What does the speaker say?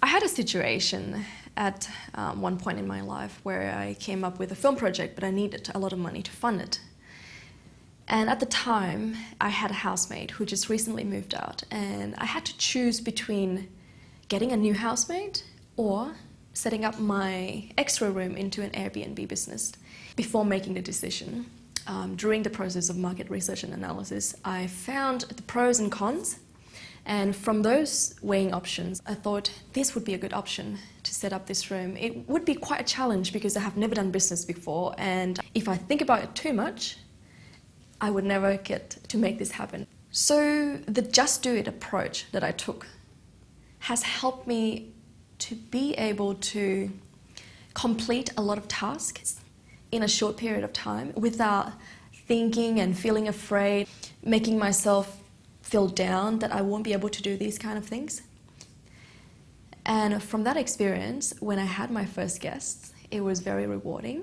I had a situation at um, one point in my life where I came up with a film project, but I needed a lot of money to fund it. And at the time, I had a housemate who just recently moved out, and I had to choose between getting a new housemate or setting up my extra room into an Airbnb business. Before making the decision, um, during the process of market research and analysis, I found the pros and cons and from those weighing options, I thought this would be a good option to set up this room. It would be quite a challenge because I have never done business before and if I think about it too much, I would never get to make this happen. So the just do it approach that I took has helped me to be able to complete a lot of tasks in a short period of time without thinking and feeling afraid, making myself feel down that I won't be able to do these kind of things. And from that experience, when I had my first guests, it was very rewarding